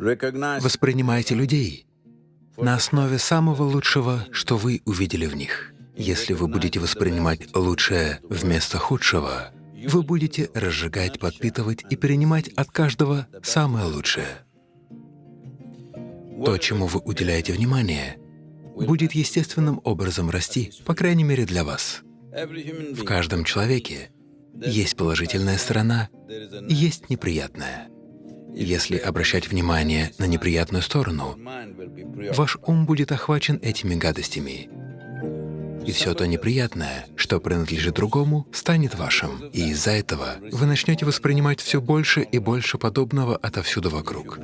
Воспринимайте людей на основе самого лучшего, что вы увидели в них. Если вы будете воспринимать лучшее вместо худшего, вы будете разжигать, подпитывать и перенимать от каждого самое лучшее. То, чему вы уделяете внимание, будет естественным образом расти, по крайней мере для вас. В каждом человеке есть положительная сторона есть неприятная. Если обращать внимание на неприятную сторону, ваш ум будет охвачен этими гадостями, и все то неприятное, что принадлежит другому, станет вашим. И из-за этого вы начнете воспринимать все больше и больше подобного отовсюду вокруг.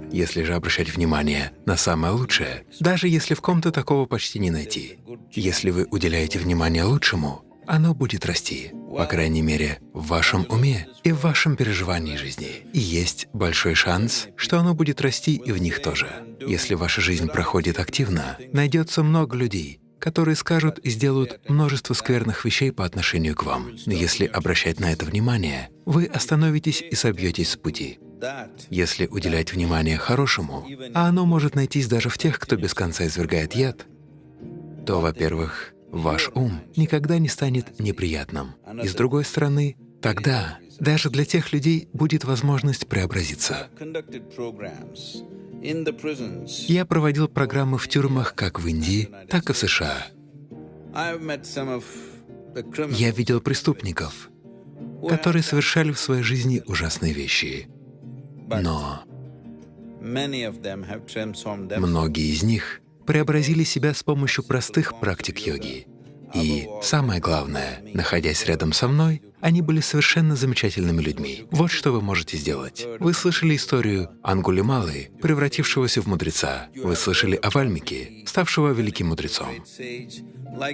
Если же обращать внимание на самое лучшее, даже если в ком-то такого почти не найти, если вы уделяете внимание лучшему, оно будет расти, по крайней мере, в вашем уме и в вашем переживании жизни. И есть большой шанс, что оно будет расти и в них тоже. Если ваша жизнь проходит активно, найдется много людей, которые скажут и сделают множество скверных вещей по отношению к вам. Но если обращать на это внимание, вы остановитесь и собьетесь с пути. Если уделять внимание хорошему, а оно может найтись даже в тех, кто без конца извергает яд, то, во-первых, ваш ум никогда не станет неприятным. И с другой стороны, тогда даже для тех людей будет возможность преобразиться. Я проводил программы в тюрьмах как в Индии, так и в США. Я видел преступников, которые совершали в своей жизни ужасные вещи. Но многие из них преобразили себя с помощью простых практик йоги. И самое главное, находясь рядом со мной, они были совершенно замечательными людьми. Вот что вы можете сделать. Вы слышали историю Ангулималы, превратившегося в мудреца. Вы слышали о Вальмике, ставшего великим мудрецом.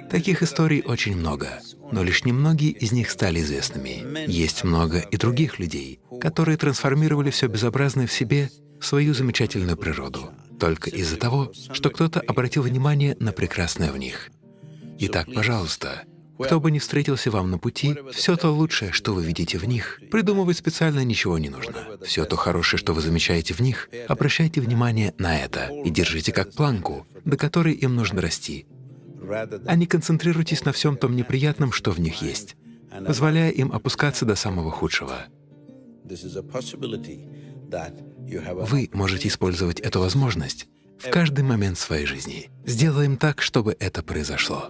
Таких историй очень много, но лишь немногие из них стали известными. Есть много и других людей, которые трансформировали все безобразное в себе в свою замечательную природу только из-за того, что кто-то обратил внимание на прекрасное в них. Итак, пожалуйста, кто бы ни встретился вам на пути, все то лучшее, что вы видите в них, придумывать специально ничего не нужно. Все то хорошее, что вы замечаете в них, обращайте внимание на это и держите как планку, до которой им нужно расти. А не концентрируйтесь на всем том неприятном, что в них есть, позволяя им опускаться до самого худшего. Вы можете использовать эту возможность в каждый момент своей жизни. Сделаем так, чтобы это произошло.